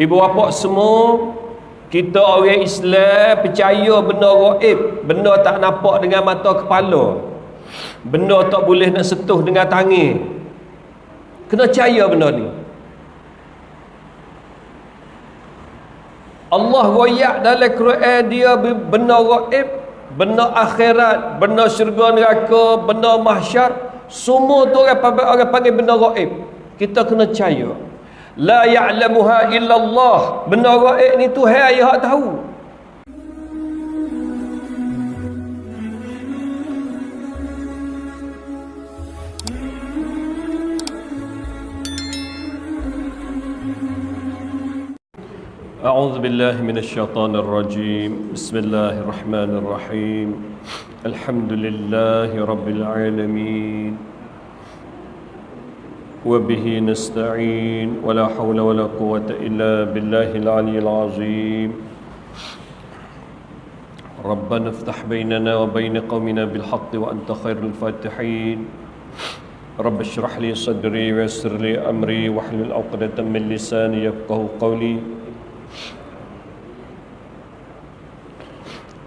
Ibu bapa semua kita orang Islam percaya benda gaib, benda tak nampak dengan mata kepala. Benda tak boleh nak sentuh dengan tangan. Kena percaya benda ni. Allah royak dalam Quran dia benda gaib, benda akhirat, benda syurga neraka, benda mahsyar, semua tu orang panggil, orang panggil benda gaib. Kita kena percaya la ya'lamuha illallah benda gaib ni Tuhan yang أعوذ بالله من الشيطان الرجيم. بسم الله الرحمن الرحيم. الحمد لله رب العالمين. وبه نستعين. ولا حول ولا قوة إلا بالله العلي العظيم. ربنا افتح بيننا وبين قومنا بالحق وأنت خير الفاتحين. رب اشرح لي صدري ويسر لي أمري واحلل عقدة من لساني يفقه قولي.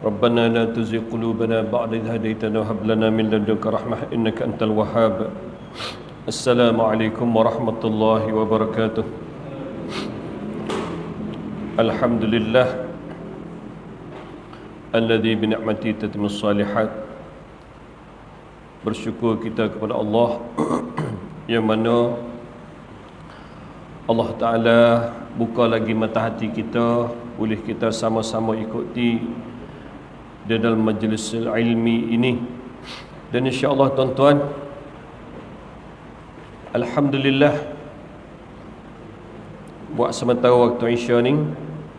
ربنا لا تزغ قلوبنا بعد إذ هديتنا وهب لنا من لدنك رحمة إنك أنت الوهاب. السلام عليكم ورحمة الله وبركاته الحمد لله الذي بنعمته تتم الصالحات bersyukur kita kepada Allah yang mana Allah Ta'ala buka lagi mata hati kita boleh kita sama-sama ikuti di dalam majlis ilmi ini dan insya Allah tuan-tuan Alhamdulillah. Buat sementara waktu Isya ni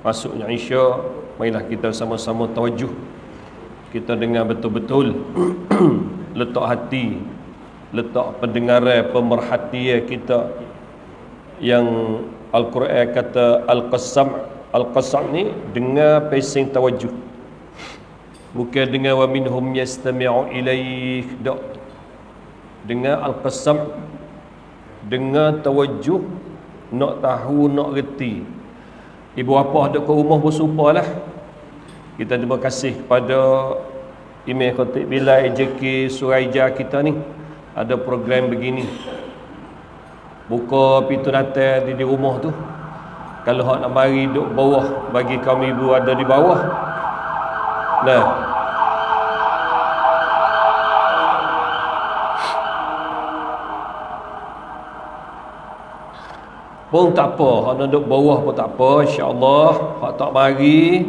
Masuknya Isya Marilah kita sama-sama tawajuh Kita dengar betul-betul Letak hati Letak pendengaran Pemerhatian kita. Yang Al-Quran kata Al-Qasam Al-Qasam ni Dengar pesing tawajuh Bukan dengar Wa minhum yastami'u ilaih Dengar Al-Qasam dengan tawajuh nak tahu nak reti. Ibu apa ada ke rumah bersumpah lah. Kita terima kasih kepada email khatib bila AJK Suraija kita ni. Ada program begini. Buka pintu natal di, di rumah tu. Kalau hak nak mari duduk bawah bagi kaum ibu ada di bawah. Nah pun tak apa. Hak nak duduk bawah pun tak apa insyaallah. Hak tak mari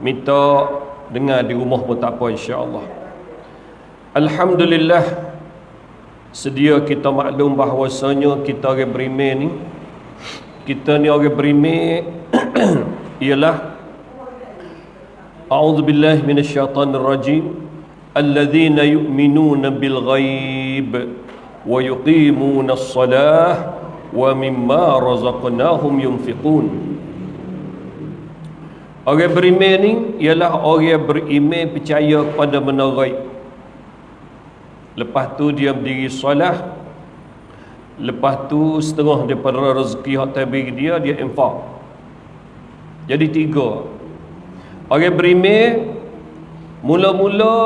minta dengar di rumah pun tak apa insyaallah. Alhamdulillah sedia kita maklum bahawasanya kita orang beriman ni. Kita ni orang beriman ialah a'udzubillahi minasyaitanir rajim. Alladhina yu'minuna bil ghaib wa yuqimuna as-salah wa mimma razaqnahum yunfiqun Orang beriman ni ialah orang beriman percaya benda ghaib. Lepas tu dia berdiri solat. Lepas tu setengah daripada rezeki hak tabir dia dia infak. Jadi tiga. Orang beriman mula-mula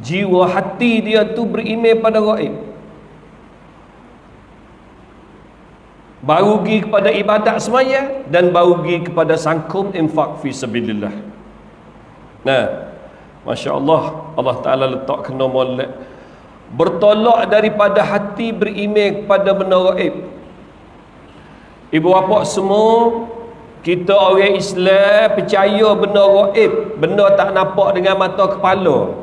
jiwa hati dia tu beriman pada ghaib. Baru pergi kepada ibadat semaya dan baru pergi kepada sangkum infak fi sabilillah. Nah Masya Allah Allah Ta'ala letak kena molek. Bertolak daripada hati berimej kepada benda raib ibu bapa semua kita orang Islam percaya benda raib benda tak nampak dengan mata kepala.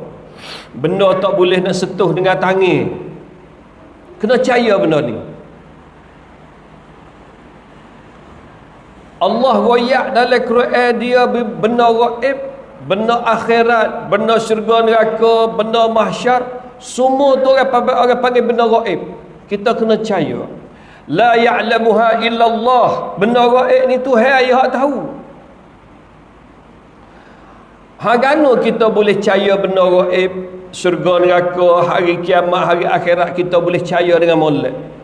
Benda tak boleh nak sentuh dengan tangan. Kena percaya benda ni Allah royak dalam Quran dia benda gaib, benda akhirat, benda syurga neraka, benda mahsyar, semua tu orang orang panggil benda gaib. Kita kena percaya. La ya'lamuha illallah. Benda gaib ni Tuhan yang tahu. Hagano kita boleh percaya benda gaib, syurga neraka, hari kiamat, hari akhirat kita boleh percaya dengan molek.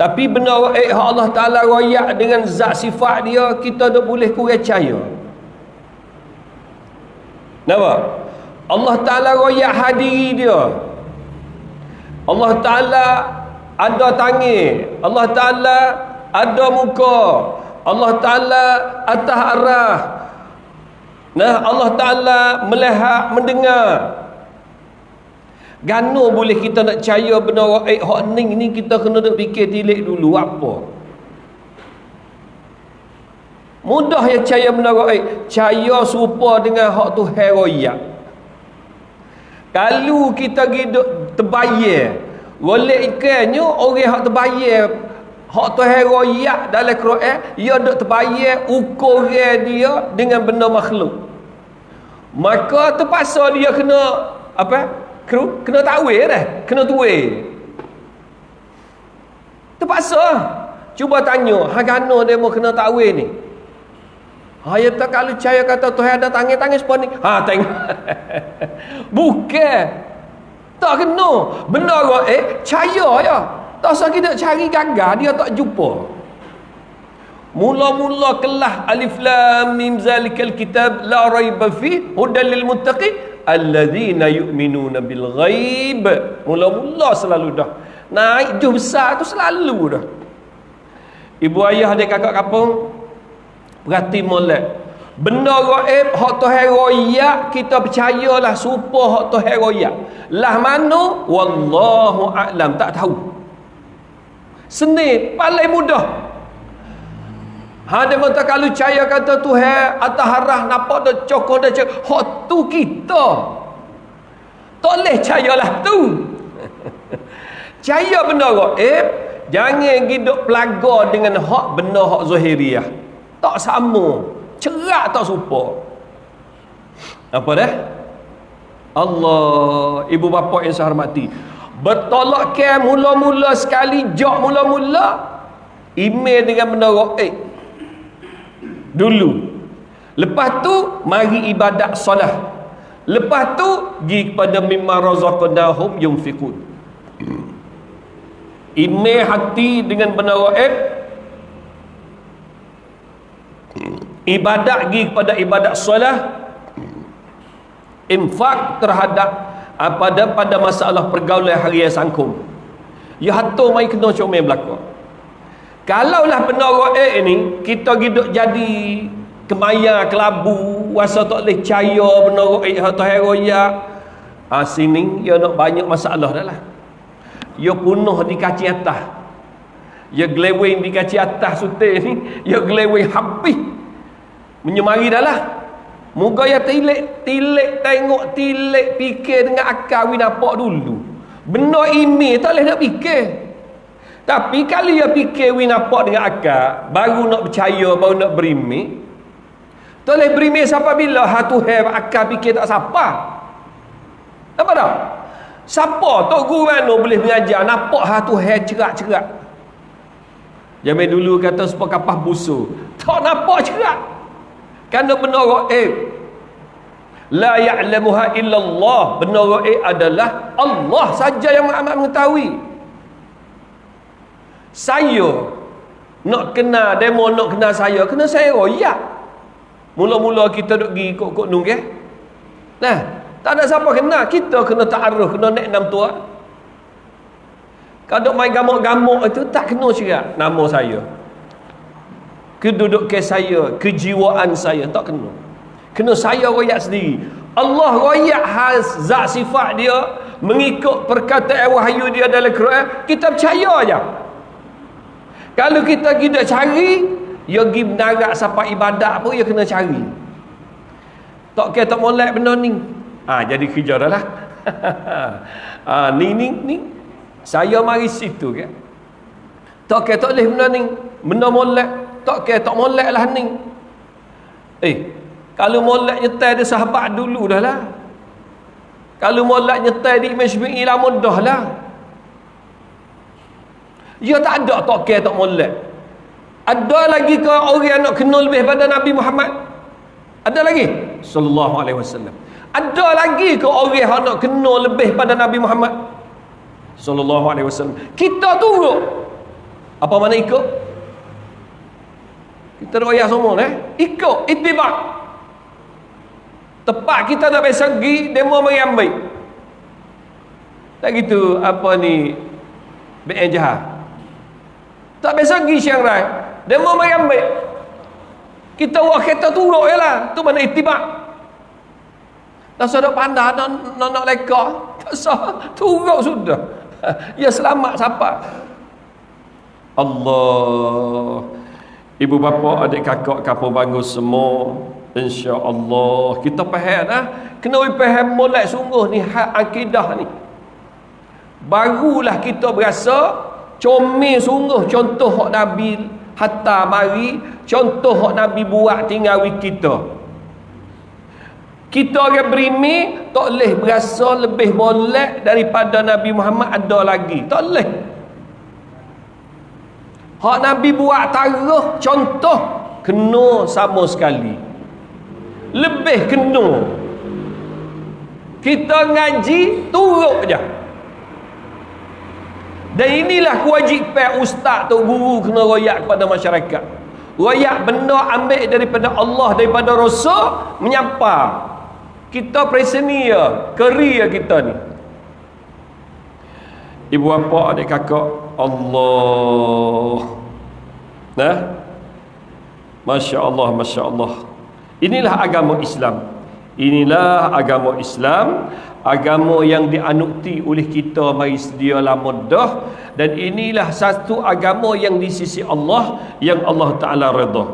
Tapi benda eh Allah Taala royak dengan zat sifat dia, kita tak boleh percaya. Nampak? Allah Taala royak hadiri dia. Allah Taala ada tangi, Allah Taala ada muka, Allah Taala atas arah. Nah, Allah Taala melihat, mendengar. Gano boleh kita nak percaya benda raib hak ni ni kita kena duk fikir tilik dulu apa. Mudah ya percaya benda raib. Percaya serupa dengan hak tu heroyak. Kalau kita hidup terbayar, golek ikannya orang hak terbayar hak tu heroyak dalam Quran, ia duk terbayar ukuran dia dengan benda makhluk. Maka terpaksa dia kena apa? Kena, kena takwil dah kena tuai terpaksa. Cuba tanya hagano dia mau kena takwil ni? Ha ya tak kalau percaya kata Tuhan ada tangan-tangan sepon ni. Ha tengok. Bukan. Tak kena. Benar ke eh percaya ya. Tak usah kita cari gagal dia tak jumpa. Mula-mula kelah alif lam mim zalikal kitab la raiba fi hudal lil muttaqin alladzina yu'minuna bil ghaib. Mula-mula selalu dah. Naik jauh besar tu selalu dah. Ibu ayah dia kakak kampung perhati molek. Benda gaib hak tuhan royak kita percayalah supa hak tuhan royak lah mana? Wallahu a'lam. Tak tahu. Seni paling mudah Ha dia kata kalau percaya kata Tuhan atas harah nampak dah cokor dah cakap hak tu kita. Tak boleh percayalah tu. Percaya benda gaib, jangan hidup pelaga dengan hak benda hak zahiriah. Tak sama. Cerak tak serupa. Apa dah? Allah, ibu bapa yang saya hormati. Bertolak ke mula-mula sekali, jok mula-mula, email dengan benda gaib dulu. Lepas tu mari ibadat solat. Lepas tu pergi kepada mimma razaqnahum yunfiqun. Ime hati dengan benar gaib ibadat pergi kepada ibadat solat. Infak terhadap ah, pada masalah pergaulan harian sangkum ya hato mai kena comel belakang Kalaulah benar gaib ni kita hidup jadi kemaya kelabu, wasa tak boleh percaya gaib atau heroya. Ah sini ya nak banyak masalah dah lah. Ya punuh di kaci atas. Ya glewing di kaci atas sute ni, ya glewing habis. Menyemari dah lah. Moga ya tilik, tilik tengok, tilik fikir dengan akal win apa dulu. Benar ini tak boleh nak fikir. Tapi kalau dia fikir win nampak dengan akal, baru nak percaya, baru nak berimi. Tak boleh berimi siapa bila hatu have akal fikir tak siapa. Apa tak? Siapa tok guru mana boleh mengajar nampak hatu have cerak-cerak. Zaman dulu kata supaya kapah busu. Tak nampak cerak. Kerana benar eh La ya'lamuha illallah. Benar eh adalah Allah saja yang amat mengetahui saya nak kenal demo nak kenal saya kena saya. Royak mula-mula kita duk pergi kok-kok nunggu nah tak ada siapa kenal kita kena ta'aruf kena naik enam tua. Kalau main gamuk-gamuk itu tak kena cerak nama saya. Kedudukan saya kejiwaan saya tak kena. Kena saya royak sendiri. Allah royak has zat sifat dia mengikut perkataan wahyu dia dalam Quran kita percaya aja kalau kita tidak cari, ya pergi menarak sampai ibadat pun, ya kena cari. Tak kira tak molek benda ni. Ha, jadi kerja dah lah. ha, ni, ni, ni. Saya mari situ ke. Tak kira tak boleh benda ni. Benda molek. Tak kira tak molek lah ni. Eh, kalau molek nyetai dia sahabat dulu dah lah. Kalau molek nyetai di Imam Syafi'i lama dah lah. Ya tak ada tak kira tak molek. Ada lagi ke orang nak kenal lebih pada Nabi Muhammad? Ada lagi? Sallallahu alaihi wasallam. Ada lagi ke orang yang nak kenal lebih pada Nabi Muhammad? Sallallahu alaihi wasallam. Kita turut. Apa mana ikut? Kita royak semua eh? Ikut, itibak. Tepat kita nak pergi demo mari ambil. Tak gitu, apa ni? BN jahat. Tak biasa pergi siang rai. Demo mari ambil. Kita buat kereta turuk je lah. Tu mana itibak. Tak sadar pandai nak, nak, nak leka. Tak sah. Turuk sudah. Ya selamat siapa? Allah. Ibu bapa, adik kakak, kapal bangga semua. Insya Allah. Kita faham lah. Kena faham mulai sungguh ni. Hak akidah ni. Barulah kita berasa. Comel sungguh. Contoh hak Nabi hatta mari contoh hak Nabi buat tinggal kita. Kita orang berimi tak boleh berasa lebih molek daripada Nabi Muhammad ada lagi. Tak boleh. Hak Nabi buat taruh contoh kena sama sekali. Lebih kena. Kita ngaji turut je dan inilah kewajipan ustaz tu guru kena royak kepada masyarakat. Royak benda ambil daripada Allah daripada Rasul menyapa. Kita presenia, keria kita ni. Ibu bapa, adik kakak, Allah. Nah. Masya Allah, Masya Allah. Inilah agama Islam. Inilah agama Islam agama yang dianukti oleh kita mari sedia lama dah. Dan inilah satu agama yang di sisi Allah yang Allah Taala redha.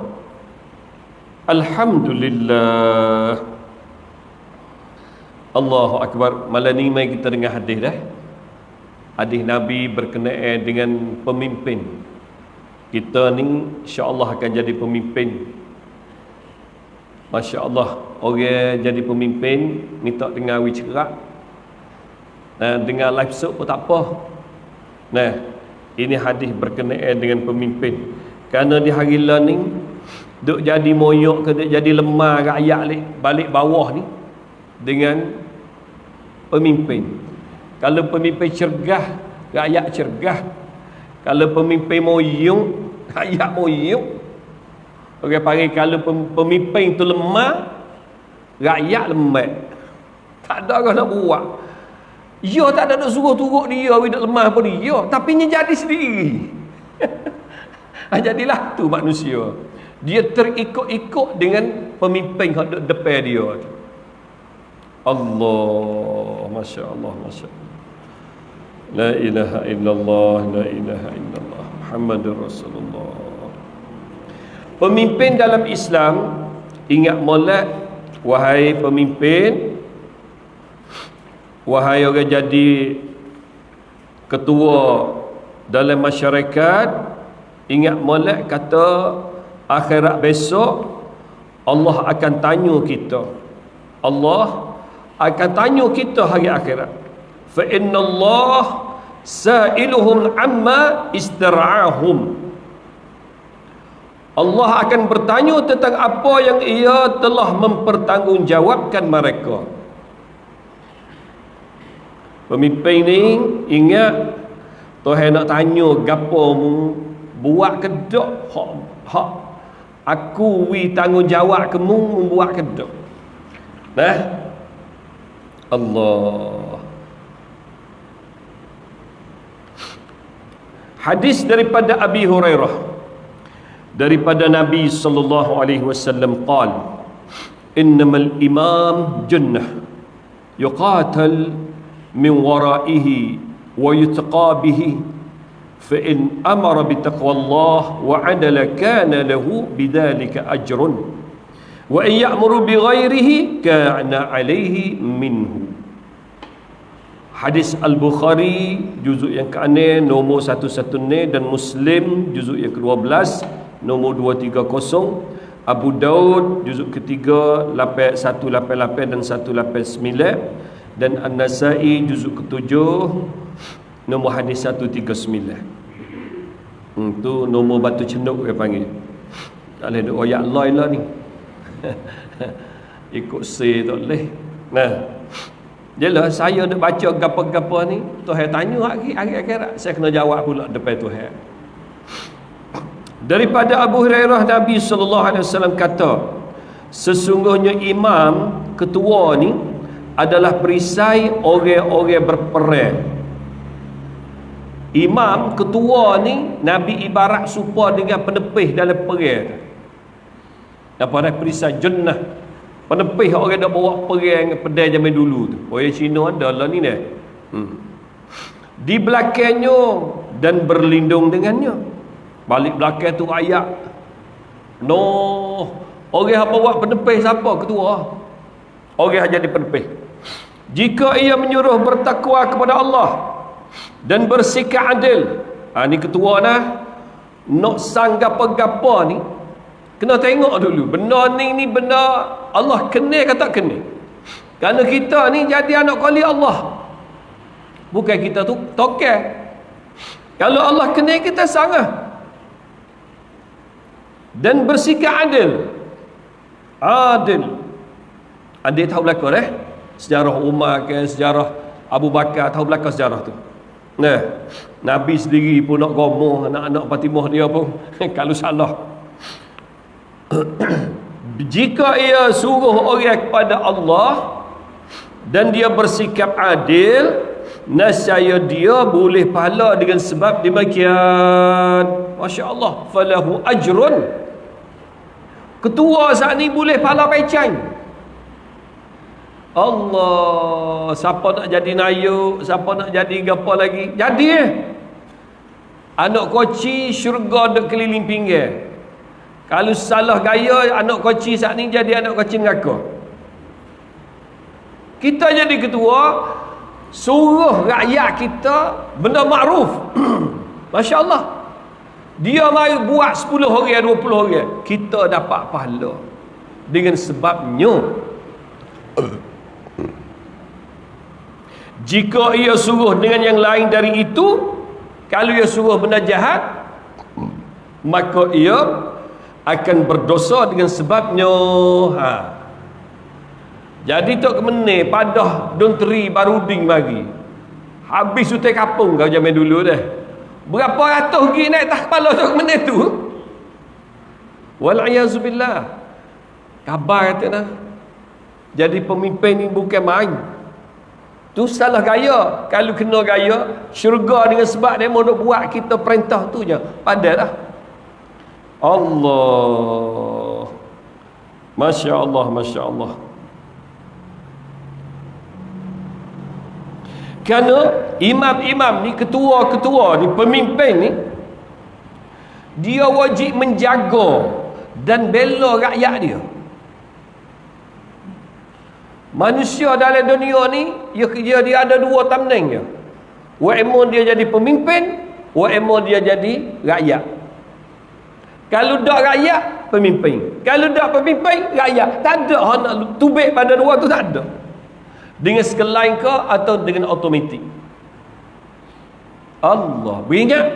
Alhamdulillah. Allahu Akbar. Malam ni mai kita dengar hadis dah. Hadis Nabi berkenaan dengan pemimpin. Kita ni insya-Allah akan jadi pemimpin Masya Allah Orang jadi pemimpin Minta dengar wicerak Dan dengar live show pun tak apa. Nah Ini hadis berkenaan dengan pemimpin. Kerana di hari learning Duk jadi moyok ke duk jadi lemah rakyat balik bawah ni Dengan Pemimpin. Kalau pemimpin cergah Rakyat cergah. Kalau pemimpin moyong Rakyat moyong Orang panggil kalau pemimpin tu lemah, rakyat lemah. Tak ada orang nak buat. Ya tak ada nak suruh turut dia, dia lemah pun dia. Tapi dia jadi sendiri. Ah, jadilah tu manusia. Dia terikut-ikut dengan pemimpin yang ada depan dia. Allah, Masya Allah, Masya Allah. La ilaha illallah, la ilaha illallah. Muhammadur Rasulullah. Pemimpin dalam Islam ingat molek wahai pemimpin wahai orang jadi ketua dalam masyarakat ingat molek kata akhirat besok Allah akan tanya kita. Allah akan tanya kita hari akhirat. Fa inna Allah sa'iluhum amma istira'ahum Allah akan bertanya tentang apa yang ia telah mempertanggungjawabkan mereka. Pemimpin ni ingat Tuhan nak tanya gapo mu buat kedok hak hak aku wi tanggungjawab kamu membuat kedok. Nah. Allah. Hadis daripada Abi Hurairah daripada Nabi sallallahu alaihi wasallam qal innamal imam jannah yuqatal min waraihi wa yutqa bihi fa in amara bi taqwallah wa adala kana lahu bidzalika ajrun wa in ya'muru bi ghairihi kana alaihi minhu. Hadis Al-Bukhari juzuk yang ke-6 nombor 11 dan Muslim juzuk yang ke-12 nombor 230 Abu Daud juzuk ketiga 8188 dan 189 dan An-Nasai juzuk ketujuh nombor hadis 139 hmm, tu nombor batu cenduk dia panggil. Tak boleh duk oyak loy lah ni. Ikut C tak boleh. Nah. Jelah saya nak baca gapa-gapa ni Tuhan tanya hari, hari akhirat Saya kena jawab pula depan Tuhan daripada Abu Hurairah Nabi sallallahu alaihi wasallam kata sesungguhnya imam ketua ni adalah perisai orang-orang berperang. Imam ketua ni Nabi ibarat supa dengan penepih dalam perang. Apa dah perisai jannah. Penepih orang dah bawa perang pedai zaman dulu tu. Orang Cina ada lah ni dah hmm. di belakangnya dan berlindung dengannya balik belakang tu ayat no orang yang bawa penepih siapa ketua orang yang jadi penepih jika ia menyuruh bertakwa kepada Allah dan bersikap adil ha, ni ketua nah nak sang gapa-gapa ni Kena tengok dulu. Benda ni ni benda Allah kenal ke tak kenal? Kerana kita ni jadi anak kali Allah. Bukan kita tu tokel. Kalau Allah kenal kita sangat. Dan bersikap adil. Adil. Adil tahu belakang eh? Sejarah Umar ke, sejarah Abu Bakar tahu belakang sejarah tu. Nah, Nabi sendiri pun nak gomoh anak-anak Fatimah dia pun kalau salah jika ia suruh orang kepada Allah dan dia bersikap adil nasaya dia boleh pahala dengan sebab demikian Masya Allah falahu ajrun ketua saat ni boleh pahala pecang Allah siapa nak jadi nayuk siapa nak jadi apa lagi jadi eh anak koci syurga dek keliling pinggir kalau salah gaya anak koci saat ni jadi anak koci neraka. Kita jadi ketua suruh rakyat kita benda makruf. Masya-Allah. Dia mari buat 10 orang 20 orang, kita dapat pahala. Dengan sebabnya jika ia suruh dengan yang lain dari itu, kalau ia suruh benda jahat, maka ia akan berdosa dengan sebabnya ha. jadi tok kemene padah donteri baruding bagi habis utai kapung kau zaman dulu dah berapa ratus pergi naik atas kepala tok kemene tu? Walayazubillah kabar kata dah jadi pemimpin ni bukan main. Tu salah gaya. Kalau kena gaya syurga dengan sebab dia mau buat kita perintah tu je. Padah dah Allah. Masya Allah Masya Allah Kerana imam-imam ni ketua-ketua ni pemimpin ni dia wajib menjaga dan bela rakyat dia manusia dalam dunia ni dia, dia ada dua tamneng dia wa dia jadi pemimpin wa dia jadi rakyat kalau tak rakyat, pemimpin. Kalau tak pemimpin, rakyat. Tak ada nak tubik pada dua tu tak ada. Dengan sekelain ke atau dengan automatik. Allah. Beringat?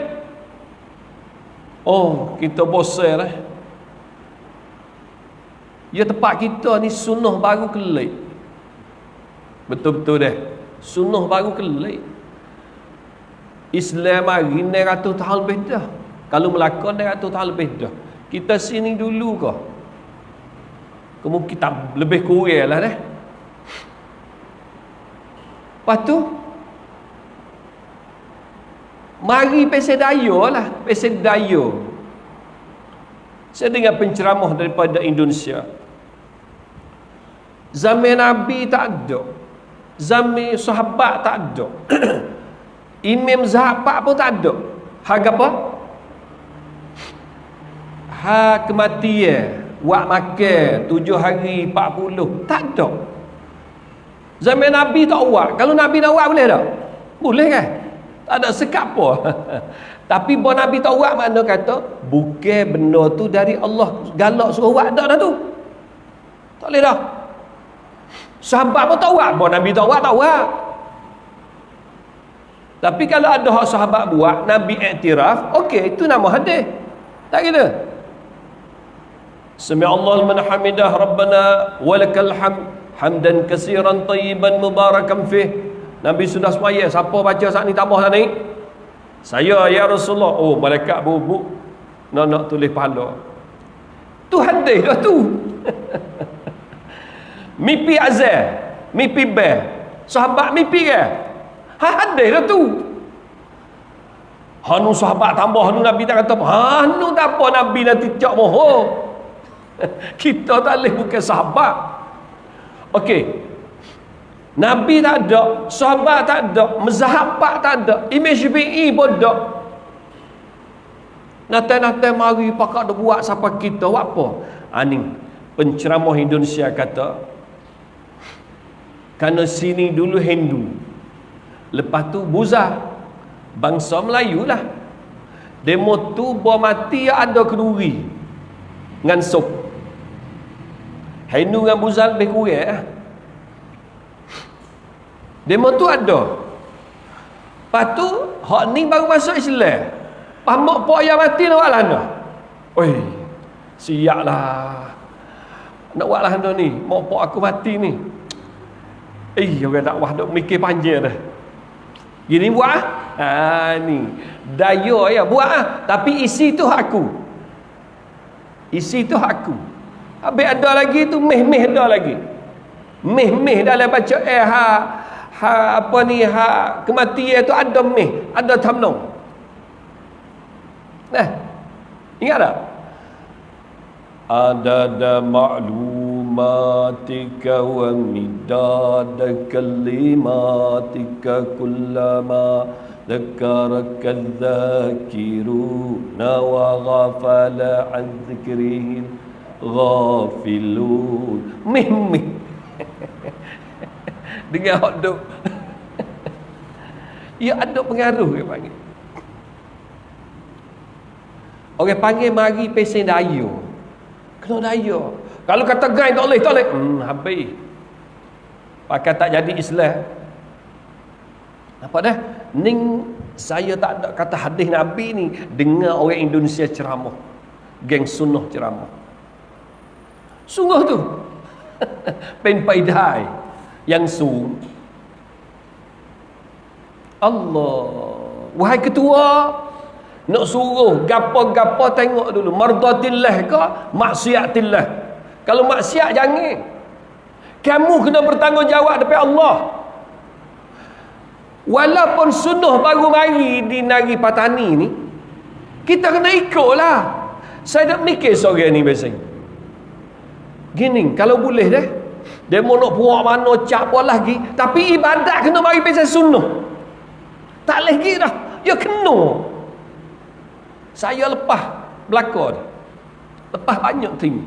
Oh, kita bosan eh. Ya tempat kita ni sunnah baru kelik. Betul-betul deh. Sunnah baru kelik. Islam hari 900 tahun lebih dah. Kalau melakon dia ratus tahun lebih dah. Kita sini dulu ke? Kemungkinan lebih kurang lah dah. Lepas tu, mari pesel daya lah. Pesel daya. Saya dengar penceramah daripada Indonesia. Zaman Nabi tak ada. Zaman sahabat tak ada. Imam Zahabat pun tak ada. Hak apa? ha kematian buat makan tujuh hari empat puluh tak ada zaman Nabi tak buat. Kalau Nabi nak buat boleh tak? boleh kan? tak ada sekap apa tapi buat Nabi tak buat mana kata bukan benda tu dari Allah. Galak suruh buat dah tu? Tak boleh dah. Sahabat pun tak buat. Buat Nabi tak buat tak buat. Tapi kalau ada sahabat buat Nabi iktiraf okey itu nama hadis. Tak kira? Sami Allah liman hamidah Rabbana walakal hamd hamdan katsiran tayyiban mubarakan fih. Nabi sudah semaya, siapa baca saat ni tambah saat ni? Saya ya Rasulullah. Oh, malaikat bubuk. nak nak tulis pahala tu hadis dah tu mimpi azal mimpi bel sahabat mimpi ke ha hadis dah tu Hanu sahabat tambah hanu Nabi tak kata. Hanu tak apa Nabi nanti cak moho. Kita tak boleh bukan sahabat. Okey. Nabi tak ada, sahabat tak ada, mazhab tak ada, Imam Syafi'i pun tak. Nanti-nanti mari pakak dah buat siapa kita buat apa? Ani ha, penceramah Indonesia kata kerana sini dulu Hindu. Lepas tu Buza bangsa Melayu lah demo tu buah mati ada keduri dengan sup Hindu dengan Buzal lebih kurang lah demo tu ada lepas tu hak ni baru masuk Islam pamak pok yang mati nak buat lah oi siap lah nak buat lah ni mak pok aku mati ni eh orang dakwah duk mikir panjang dah Gini buat ah. Ha ni. Daya ya buat ah. Tapi isi tu aku. Isi tu aku. Habis ada lagi tu meh-meh ada lagi. Meh-meh dalam baca eh ha ha apa ni ha kematian tu ada meh, ada tamnong. Nah. Ingat tak? Ada ada maklum كلماتك ومداد كلماتك كلما ذكرك الذاكرون وغفل عن ghafilun. Mimmi dengan hot dog. Ya, Ia ada pengaruh dia panggil. Orang panggil mari pesen dayo kena dayo kalau kata gai tak boleh tak boleh. Hmm, habis. Pakai tak jadi islam. Nampak dah? Ning saya tak ada kata hadis nabi ni. Dengar orang Indonesia ceramah. Geng sunnah ceramah. Sungguh tu. Pen paidai yang su. Allah. Wahai ketua, nak suruh gapo-gapo tengok dulu mardatillah ke maksiatillah kalau maksiat jangan. Kamu kena bertanggungjawab depan Allah. Walaupun sunnah baru mari di Nari Patani ni, kita kena ikutlah. Saya tak mikir sore ni biasanya. Gini, kalau boleh deh, mau nak buat mana, cak apa lagi. Tapi ibadat kena mari pasal sunnah. Tak lagi dah. Ya kena. Saya lepas belakang. Lepas banyak tim.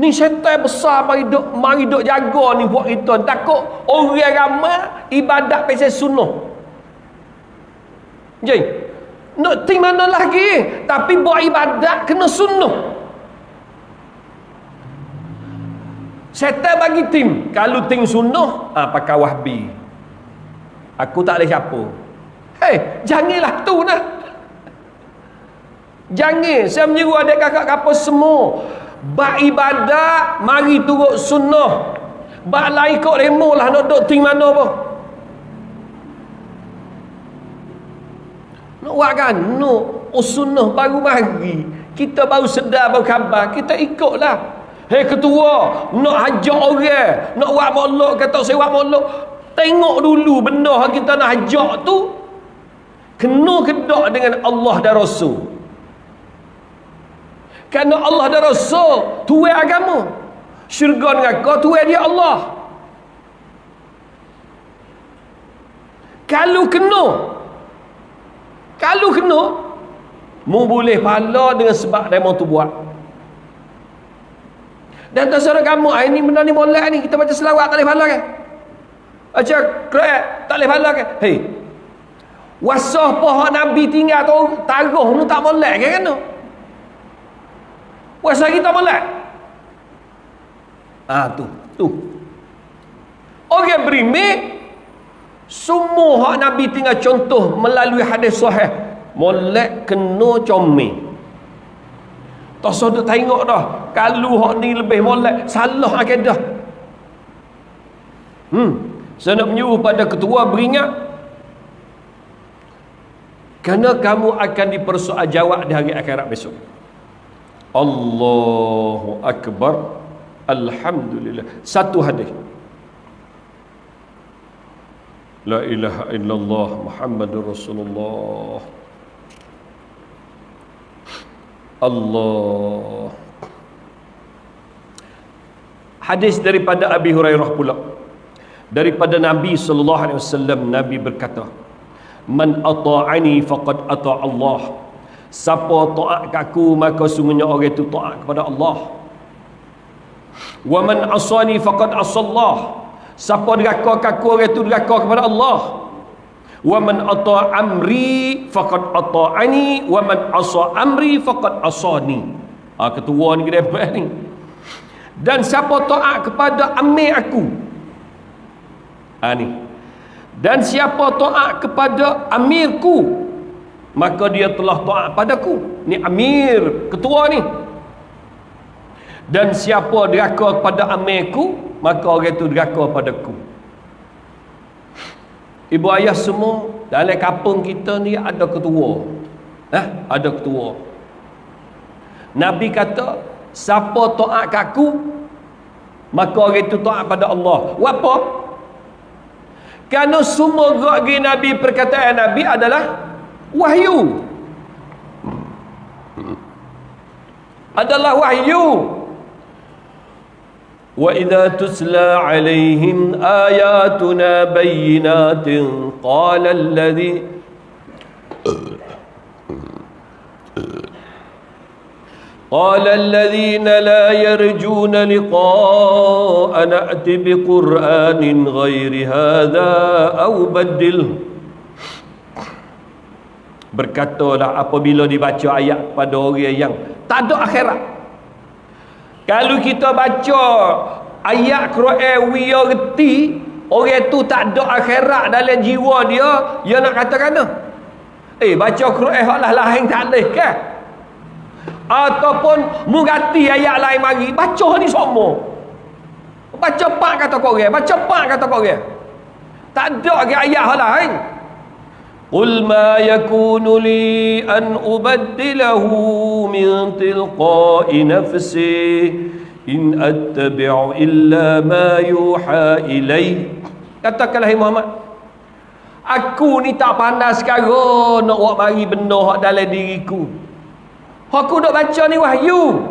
Ni syaitan besar mari duk mari duk jaga ni buat kita. Takut orang ramai ibadat pasal sunnah. Jadi, nak ting mana lagi? Tapi buat ibadat kena sunnah. Syaitan bagi tim. Kalau tim sunnah, ah pakai wahbi. Aku tak boleh siapa. Hei, janganlah tu nah. Jangan. Saya menyeru adik kakak kapal semua. Bak ibadat Mari turut sunnah Bak lain kok remo lah Nak duduk ting mana apa Nak buat kan Nak oh, sunnah baru mari Kita baru sedar baru khabar Kita ikutlah Hei ketua Nak hajak orang Nak buat molok Kata saya buat molok Tengok dulu benda kita nak hajak tu Kena kedak dengan Allah dan Rasul kerana Allah dan Rasul tuai agama. Syurga dengan kau tuai dia Allah. Kalau kena kalau kena mu boleh pahala dengan sebab demo tu buat. Dan terserah kamu, ah, ini benda ni boleh ni, kita baca selawat tak boleh pahala kan? Baca kerek, tak boleh pahala kan? Hei, wasah pohon Nabi tinggal tu, taruh tu tak boleh kan? kan? Puasa kita melek. Ah tu, tu. Orang berimik semua hak Nabi tinggal contoh melalui hadis sahih. Molek kena comel. Tak sedut tengok dah. Kalau hak ni lebih molek, salah akidah. Hmm. Saya nak menyuruh pada ketua beringat kerana kamu akan dipersoal jawab di hari akhirat besok Allahu Akbar Alhamdulillah satu hadis La ilaha illallah Muhammadur Rasulullah Allah. Hadis daripada Abi Hurairah pula. Daripada Nabi sallallahu alaihi wasallam Nabi berkata Man ata'ani faqad ata' Allah. Siapa taat aku maka sungguhnya orang itu taat kepada Allah. Wa man asani faqad asallah. Siapa deraka kaku orang itu deraka kepada Allah. Wa man ata amri faqad ata'ani wa man asa amri faqad asani. Ah ha, ketua ni apa ni? Dan siapa taat kepada amir aku? Ah ha, ni. Dan siapa taat kepada amirku? Maka dia telah taat padaku. Ni amir, ketua ni. Dan siapa deraka kepada amirku? maka orang itu deraka padaku ibu ayah semua dalam kampung kita ni ada ketua eh? ada ketua Nabi kata siapa taat kaku maka orang itu taat pada Allah apa? kerana semua gerak Nabi perkataan Nabi adalah wahyu adalah wahyu واذا تتلى عليهم اياتنا بينات قال الذي قال الذين لا يرجون لقاء نأت بقرآن غير هذا أو بدله Berkatalah apabila dibaca ayat pada orang yang tak ada akhirat kalau kita baca ayat Quran we reti, orang tu tak ada akhirat dalam jiwa dia, dia nak katakan tu. Eh baca Quran hak lah lain tak leh ke? Ataupun mugati ayat lain mari, baca ni semua. Baca pak kata kau baca pak kata kau Tak ada ke ayat hak lain. قل ما يكون لي أن أبدله من تلقاء نفسي إن أتبع إلا ما يوحى إلي katakanlah Muhammad aku ni tak panas sekarang nak buat mari benda hak dalam diriku aku dok baca ni wahyu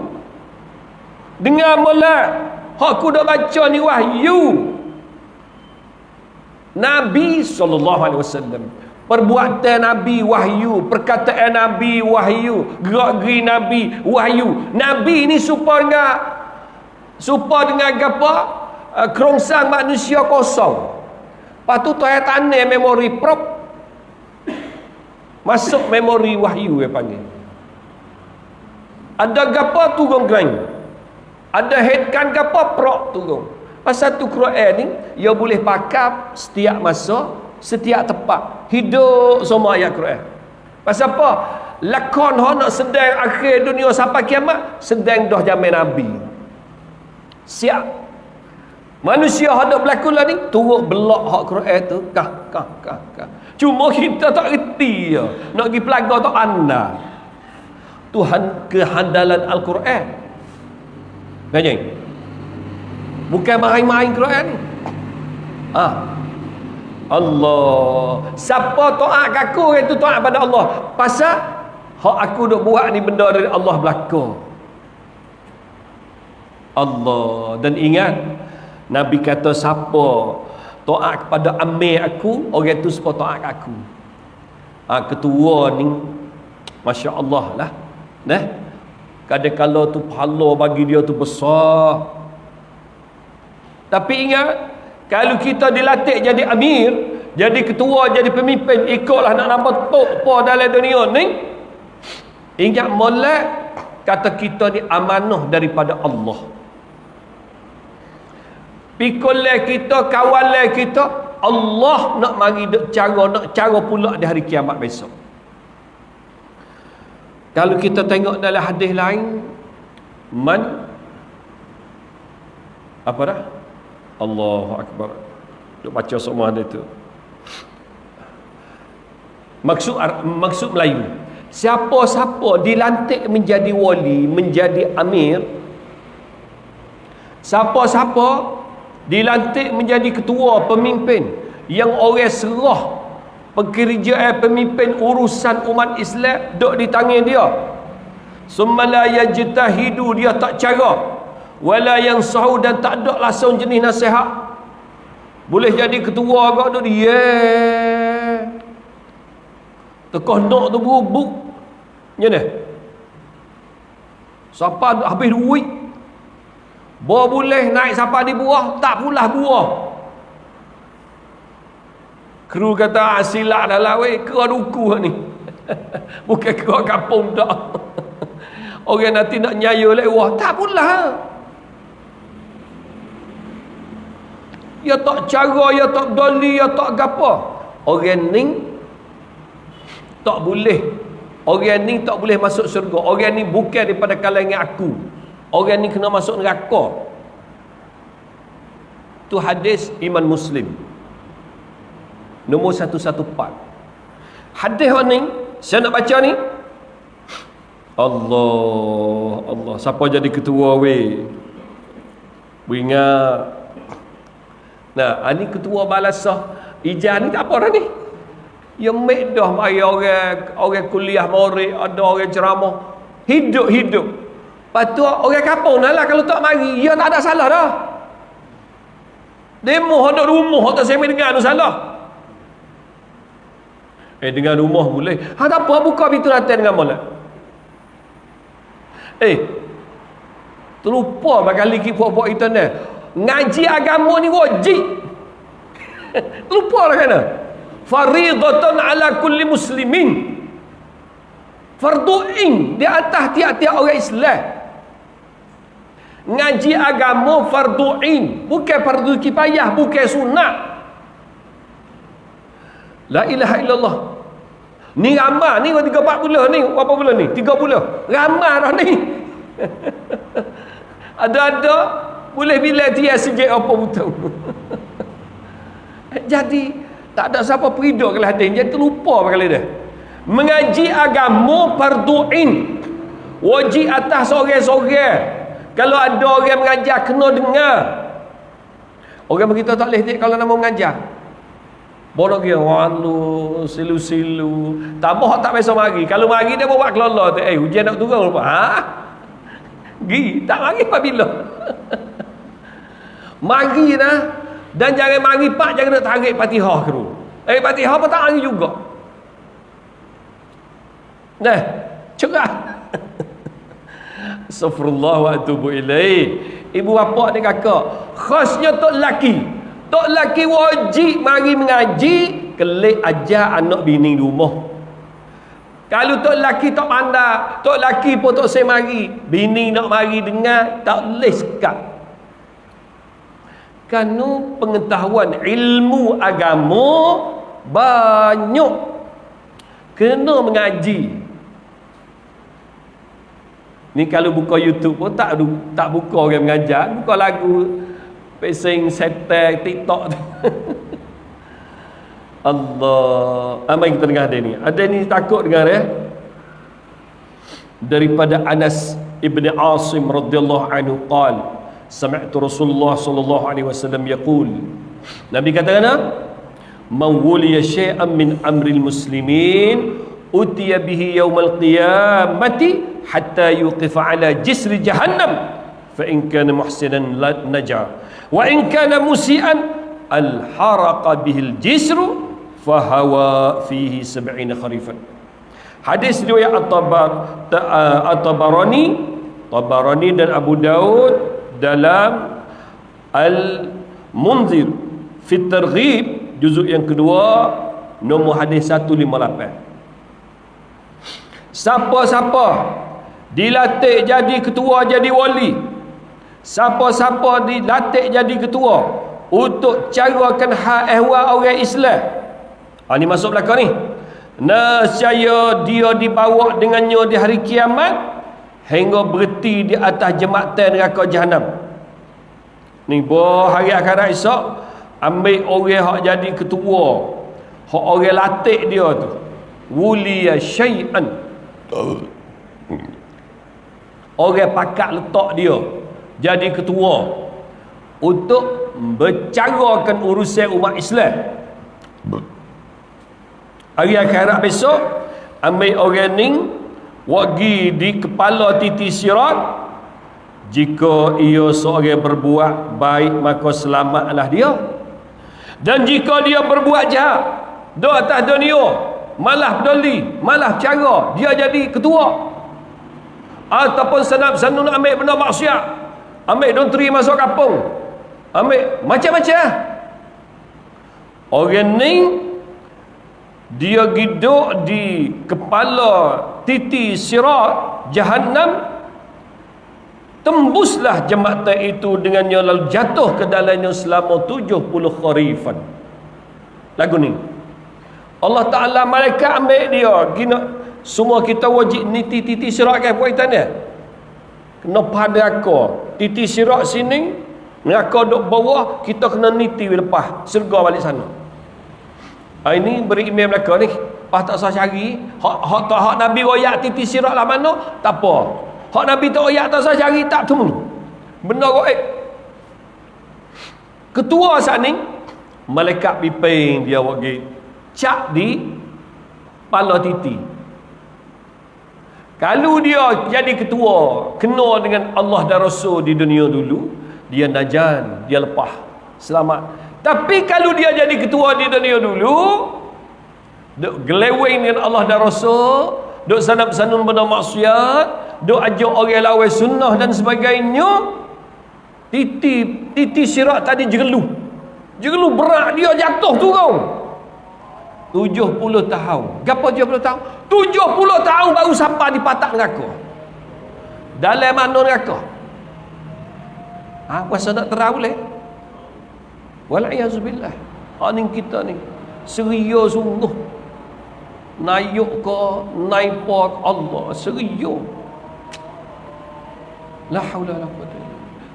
dengar mula aku dok baca ni wahyu Nabi sallallahu alaihi wasallam perbuatan Nabi wahyu perkataan Nabi wahyu gerak-geri Nabi wahyu. Nabi ni supaya dengan supaya dengan apa? Uh, kerongsang manusia kosong. Lepas tu tuan tanah memori prop masuk memori wahyu dia panggil. Ada gapa turun geng ada headkan gapa prop turun? Pasal tu Quran ni ia boleh pakai setiap masa setiap tempat. Hidup semua ayat Quran. Pasal apa? Lakon hok nak sedang akhir dunia sampai kiamat sedang dah zaman nabi. Siap. Manusia hok nak berlaku lah ni turut belak hak Quran tu. Kah kah kah kah. Cuma kita tak reti ya nak pergi pelaga tak anda. Tuhan kehandalan Al-Quran. Banyak Bukan main-main Quran ni. Ah, Allah. Siapa taat aku itu taat pada Allah. Pasal hak aku duk buat ni benda dari Allah belaka. Allah. Dan ingat Nabi kata siapa taat kepada amir aku orang itu siapa taat aku? Ha, ketua ni Masya Allah lah. Nah kadang-kadang tu pahala bagi dia tu besar. Tapi ingat kalau kita dilatih jadi amir, jadi ketua, jadi pemimpin, ikutlah nak nampak tok po dalam dunia ni. Ingat molek kata kita ni amanah daripada Allah. Pikulai kita, kawalai kita, Allah nak mari cara, nak cara pula di hari kiamat besok. Kalau kita tengok dalam hadis lain, man apa dah? Allahu Akbar. Duk baca semua ada itu maksud maksud Melayu siapa-siapa dilantik menjadi wali menjadi amir siapa-siapa dilantik menjadi ketua pemimpin yang orang serah pekerjaan pemimpin urusan umat Islam duduk di tangan dia. Summala yajtahidu dia tak cara wala yang sahu dan tak ada langsung jenis nasihat. Boleh jadi ketua agak tu dia tekah nak tu berubuk macam ni siapa habis duit. Bawa boleh naik siapa di buah tak pula buah. Kru kata asilak ah, dah lah weh kera duku ni. Bukan kera kampung tak orang nanti nak nyaya lewah tak pula ya tak cara ya tak doli ya tak gapa. Orang ni tak boleh. Orang ni tak boleh masuk syurga. Orang ni bukan daripada kalangan aku. Orang ni kena masuk neraka. Tu hadis iman muslim. Nombor 114 hadis ni saya nak baca ni. Allah Allah. Siapa jadi ketua weh? Ingat Nah, ini ketua balasah Ijah ni tak apa orang ni. Yang medah mai orang orang kuliah murid, ada orang ceramah. Hidup-hidup. Patu orang kampung lah kalau tak mari, ya tak ada salah dah. Demo ada rumah tak semi dengan ada salah. Eh dengan rumah boleh. Ha tak apa buka pintu lantai dengan molek. Eh. Terlupa bakal lagi puak-puak ni ngaji agama ni wajib. Lupa lah kena. Faridatan ala kulli muslimin. Fardu'in di atas tiap-tiap orang Islam. Ngaji agama fardu'in. Bukan fardu kifayah bukan sunat la ilaha illallah. Ni ramah ni 34 bulan ni berapa bulan ni? 30 ramah dah ni. Ada-ada boleh bila dia sikit apa betul jadi tak ada siapa periduk kalau hadis dia terlupa kali dia mengaji agama fardu'in wajib atas seorang-seorang kalau ada orang mengajar kena dengar orang begitu tak boleh kalau nama mengajar Bodoh dia walu silu-silu. Tambah tak biasa mari. Kalau mari dia buat kelala tu. Eh hujan nak turun lupa. Ha? Gi, tak mari apabila. Mari dah dan jangan mari pak jangan nak tarik Fatihah ke Eh Fatihah pun tak mari juga. Nah, cerah. Astaghfirullah wa atubu ilaih. Ibu bapa ni kakak, khasnya tok laki. Tok laki wajib mari mengaji, kelik ajar anak bini di rumah. Kalau tok laki tak pandai, tok laki pun tok semari, bini nak mari dengar, tak boleh sekat kerana pengetahuan ilmu agama banyak. Kena mengaji. Ni kalau buka youtube pun tak tak buka orang mengajar. Buka lagu pesing setek tiktok. Allah. Apa yang kita dengar ada ni. Ada ni takut dengar ya daripada Anas ibn Asim radhiyallahu anhu qala sami'tu Rasulullah sallallahu alaihi wasallam yaqul. Nabi kata kena man wuliya syai'an min amril muslimin utiya bihi yawmal qiyamati hatta yuqifa ala jisri jahannam fa in kana muhsinan naja wa in kana musian alharaqa bihi aljisru fa hawa fihi 70 kharifan. Hadis riwayat at-tabarani tabarani dan Abu Daud dalam Al-Munzir. Fit Targhib juzuk yang kedua nombor hadis 158 Siapa-siapa dilatih jadi ketua jadi wali Siapa-siapa dilatih jadi ketua untuk carakan hal ehwal orang Islam ha, ni masuk belakang ni. Nascaya dia dibawa dengannya di hari kiamat hingga berhenti di atas jembatan neraka jahanam ni boh hari akhirat esok ambil orang hak jadi ketua. Hak orang latih dia tu. Wuliya syai'an. Orang pakat letak dia jadi ketua. Untuk bercarakan urusan umat Islam. Hari akhirat besok ambil orang ni wagi di kepala titi sirat jika ia seorang berbuat baik maka selamatlah dia. Dan jika dia berbuat jahat do atas dunia malah peduli malah cara dia jadi ketua. Ataupun senap sanun ambil benda maksiat ambil dontri masuk kampung ambil macam-macam. Orang ni dia hidup di kepala titi sirat jahannam. Tembuslah jembatan itu dengannya lalu jatuh ke dalamnya selama 70 kharifan. Lagu ni. Allah Ta'ala mereka ambil dia. Kena semua kita wajib ni titi sirat kan buat dia? Kena pada aku. Titi sirat sini neraka duduk bawah kita kena niti lepas. Serga balik sana ha, ini beri email mereka ni pas tak usah cari hak, hak, hak, hak Nabi royak titi sirat lah mana tak apa Hak Nabi tak ayat tak saya cari tak temu. Benda gaib. Ketua saat ni malaikat piping dia wagi cak di pala titi. Kalau dia jadi ketua, kena dengan Allah dan Rasul di dunia dulu, dia najan, dia lepas, selamat. Tapi kalau dia jadi ketua di dunia dulu, duk geleweng dengan Allah dan Rasul, duk sanap sanun benda maksiat, duk ajak orang lawan sunnah dan sebagainya titi titi sirat tadi jerelu jerelu berat dia jatuh tu kau 70 tahun. Berapa 70 tahun? 70 tahun baru sampai di patak neraka. Dalam mana neraka? Ha puasa nak terang boleh wala'iyazubillah ha ni kita ni seria sungguh nayuk ke naipot Allah seria La haula la quwwata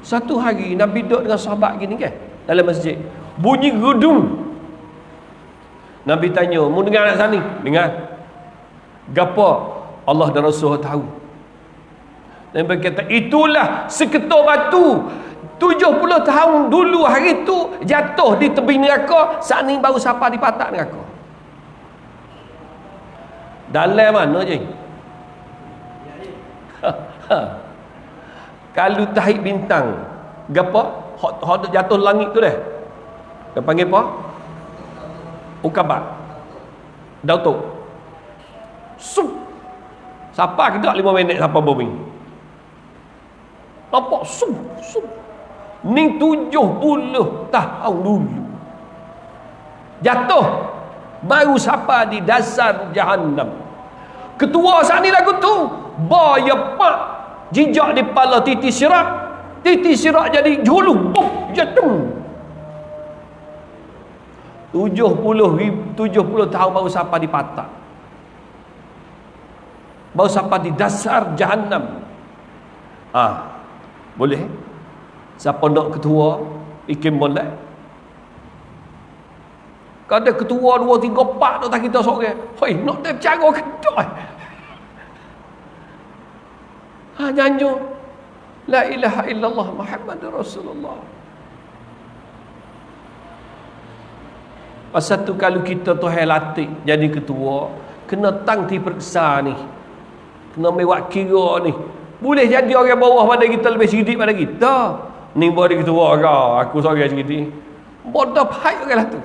Satu hari Nabi duduk dengan sahabat gini kan dalam masjid. Bunyi gedung. Nabi tanya, "Mu dengar nak sani?" Dengar. Gapo Allah dan Rasul tahu. Nabi kata, "Itulah seketul batu 70 tahun dulu hari tu jatuh di tepi neraka, saat ni baru siapa di patak neraka." Dalam mana je? Kalau tahik bintang Gapa? Hot, jatuh langit tu deh Dia panggil apa? Ukabat Dautuk Sup Siapa kita 5 minit Siapa bumi Nampak Sup Sup Ni tujuh puluh tahun dulu. Jatuh. Baru siapa di dasar jahannam. Ketua saat ni lagu tu Baya pak jejak di kepala titi sirat titi sirat jadi juluh buk jatuh. 70 70 tahun baru sampai di patah. Baru sampai di dasar jahannam. Ah boleh siapa nak ketua ikim boleh ada ketua dua tiga empat tak kita seorang hoi nak dia bercara ketua Ha nyanyo La ilaha illallah Muhammad Rasulullah. Pasal tu kalau kita tu latih jadi ketua, kena tang ti periksa ni. Kena mewak kira ni. Boleh jadi orang bawah pada kita lebih sedikit pada kita. Ni boleh ketua kau, aku seorang sedikit. Bodoh pahit orang lah tu.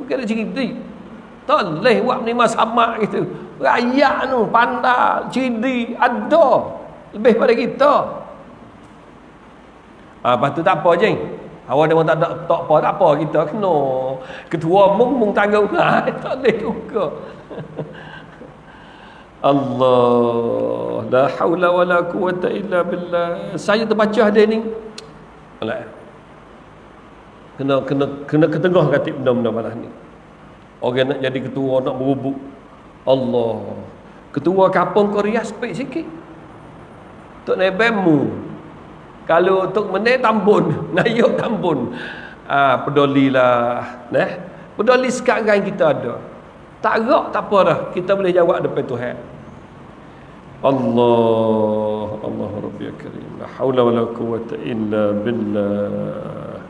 Bukan ada sedikit. Tak boleh buat ni sama gitu. Rakyat tu pandai, cidi, ada. Lebih pada kita. Ah, lepas tu tak apa je. Awak dia tak ada tak apa, tak apa kita kena. Ketua mung mung tanggung. Ha, tak boleh juga. Allah la haula wala quwata illa billah. Saya terbaca ada ni. Alah. kena kena kena ketengah kata benda-benda malah ni. Orang nak jadi ketua nak berubuk. Allah. Ketua kampung Korea speak sikit. Tok Nebemu. Kalau Tok Mene tambun nayuk tambun. Ah, pedulilah nah peduli sekarang kita ada. Tak gerak tak apa dah. Kita boleh jawab depan Tuhan. Allah Allah Rabbi Karim. La haula wala quwwata illa billah.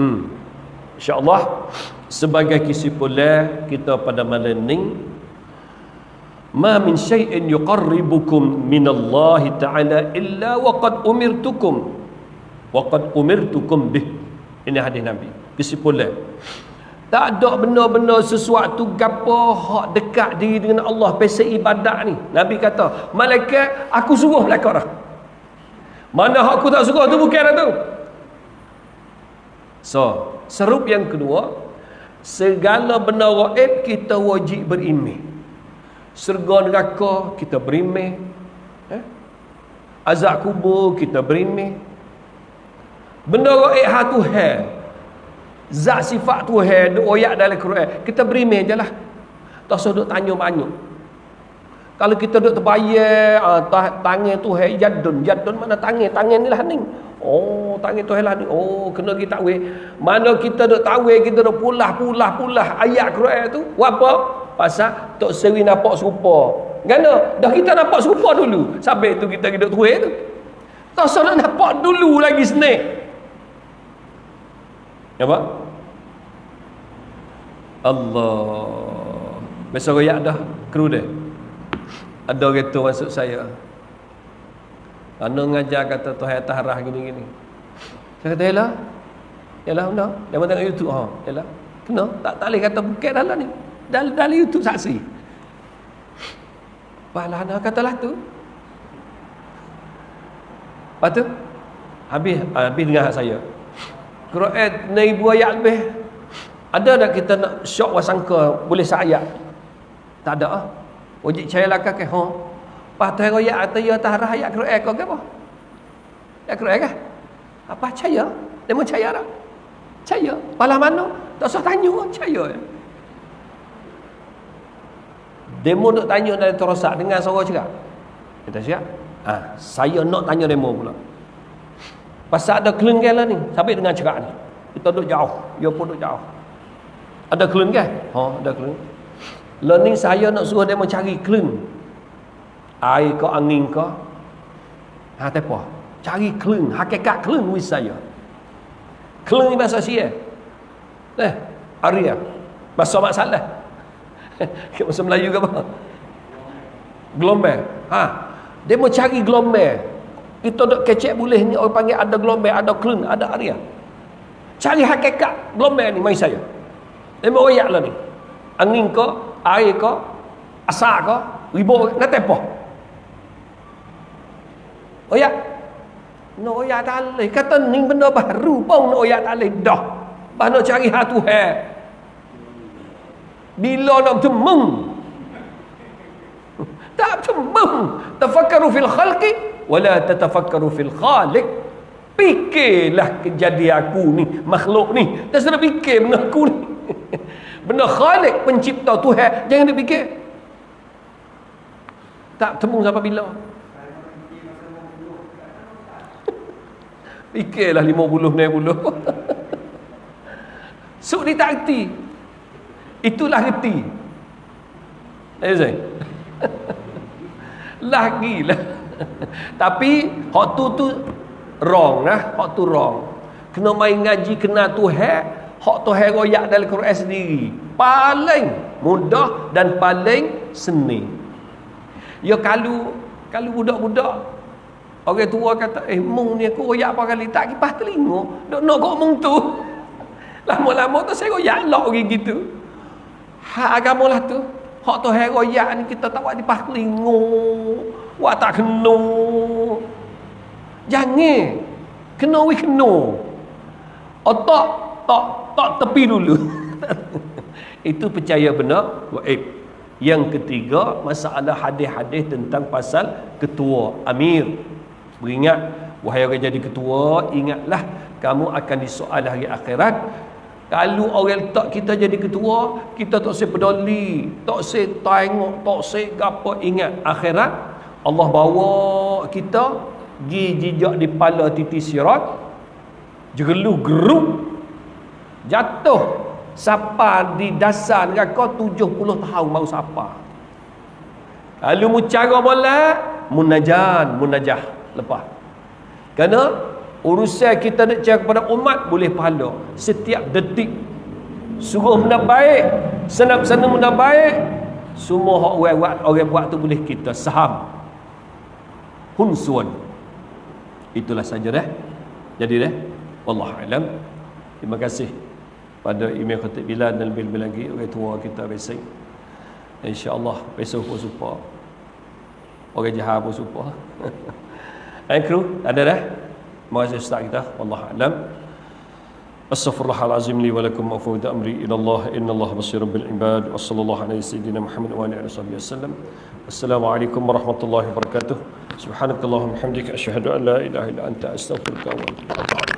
Hmm. InsyaAllah sebagai kesimpulan kita pada malam ni ma min syai'in yuqarribukum min Allah Ta'ala illa waqad umirtukum waqad umirtukum bih ini hadis Nabi kesimpulan tak ada benda-benda sesuatu gapo hak dekat diri dengan Allah pasal ibadat ni. Nabi kata malaikat aku suruh malaikat dah. Mana hak aku tak suruh? Tu bukan dah tu. So serup yang kedua segala benda gaib kita wajib beriman serga neraka kita beriman eh? azab kubur kita beriman Benda gaib ha Tuhan. Zat sifat Tuhan duk oyak dalam Quran. Kita beriman je lah. Tak usah duk tanya banyak. Kalau kita duk terbayar uh, tangan Tuhan jadun. Jadun mana tangan? Tangan ni lah ni. Oh, tangan Tuhan lah ni. Oh, kena kita tahu. Mana kita duk tahu kita duk pulah pulah pulah ayat Quran tu. Apa? Pasal Tok Seri nampak serupa. Gana? Dah kita nampak serupa dulu. Sampai tu kita duduk tuai tu. Tak nak nampak dulu lagi snake. Apa? Allah. Besok royak dah kru dia. Ada kereta masuk saya. Anu ngajar kata Tuhan atas gini-gini. Saya kata, yalah. Yalah, benda. Dia pun tengok YouTube. Ha, yalah. Kena. Tak, tak boleh kata bukit dalam ni. Dalam, dalam YouTube saksi. Balah, nak katalah tu. Lepas tu, habis, habis dengar saya. Quran ni ibu ayat lebih. Ada tak kita nak syok wasangka boleh sayat? Tak ada ah. Wajib cari lakar ke? Ha. Pas tu ayat atau ya tarah ayat Quran ke apa? Ayat Quran ke? Apa caya? Dia mau caya tak? Caya. Pala mana? Tak usah tanya caya. Demo nak tanya dari terosak dengan suara cakap. Kita siap? Ah, saya nak tanya demo pula. Pasal ada kelenggan lah ni. Sampai dengan cerak ni. Kita duduk jauh. Dia pun duduk jauh. Ada kelenggan? Ha, ada kelenggan. Learning saya nak suruh dia mencari keleng. Air ke angin ke. Ha, tak apa. Cari keleng. Hakikat keleng with saya. Keleng ni bahasa siya. Eh, Arya. Bahasa masalah. bahasa Melayu ke apa? Gelombang. Ha. Dia mau cari gelombang. Kita dok kecek boleh ni orang panggil ada gelombang, ada klun, ada area. Cari hakikat gelombang ni mai saya. Lima royak lah ni. Angin ke, air ke, asak ke, ribu nak apa? Oyak. No oyak tak. Kata ni benda baru pun no oyak tak boleh. Dah. Bah nak cari hatu he. Bila nak temung? Tak temung. Tafakkaru fil khalqi wala tatafakkaru fil khaliq fikirlah kejadian aku ni makhluk ni tak sedar fikir benda aku ni benda khalik pencipta Tuhan. Jangan dia fikir tak temu sampai bila? Fikirlah 50 60 Suk ni tak reti Itulah reti Eh Zain? Lagilah. Tapi hak tu tu wrong lah, hak tu wrong. Kena main ngaji kena Tuhan, hak Tuhan royak dalam Quran sendiri. Paling mudah dan paling seni. Ya kalau kalau budak-budak orang tua kata, "Eh, mung ni aku royak apa kali tak kipas telinga." Dok nak kok mung tu. Lama-lama tu saya royak lok orang gitu. Hak agama lah tu. Hak Tuhan royak ni kita tak buat kipas telinga. Wah tak kena. Jangan. Kena we kena. Otak tak tak tepi dulu. Itu percaya benar gaib. Yang ketiga, masalah hadis-hadis tentang pasal ketua amir. Beringat, wahai orang jadi ketua, ingatlah kamu akan disoal hari akhirat. Kalau orang letak kita jadi ketua, kita tak usah peduli, tak usah tengok, tak usah apa ingat akhirat Allah bawa kita pergi jejak di pala titi sirat Jegeluh geruk. Jatuh. Sapa di dasar neraka 70 tahun baru sapa. Lalu mu cara molek, munajan, munajah lepas. Kerana urusan kita nak cakap kepada umat boleh pahala setiap detik. Suruh benda baik, senap sana benda baik, semua orang buat orang buat tu boleh kita saham. Hunsuan. Itulah saja dah. Jadi dah. Wallahu alam. Terima kasih pada email Khatib Bilal dan lebih-lebih lagi orang tua kita biasa. InsyaAllah besok pun supa. Orang jahat pun supa. Dan kru, ada dah? Terima kasih Ustaz kita. Wallahu alam. Astaghfirullahalazim li wa lakum wa fawda amri ila Allah inna Allah basirun bil ibad wa sallallahu alaihi sayyidina Muhammad wa alihi wasallam. Assalamualaikum warahmatullahi wabarakatuh. Subhanakallahumma hamdika asyhadu an la ilaha illa anta astaghfiruka wa atubu.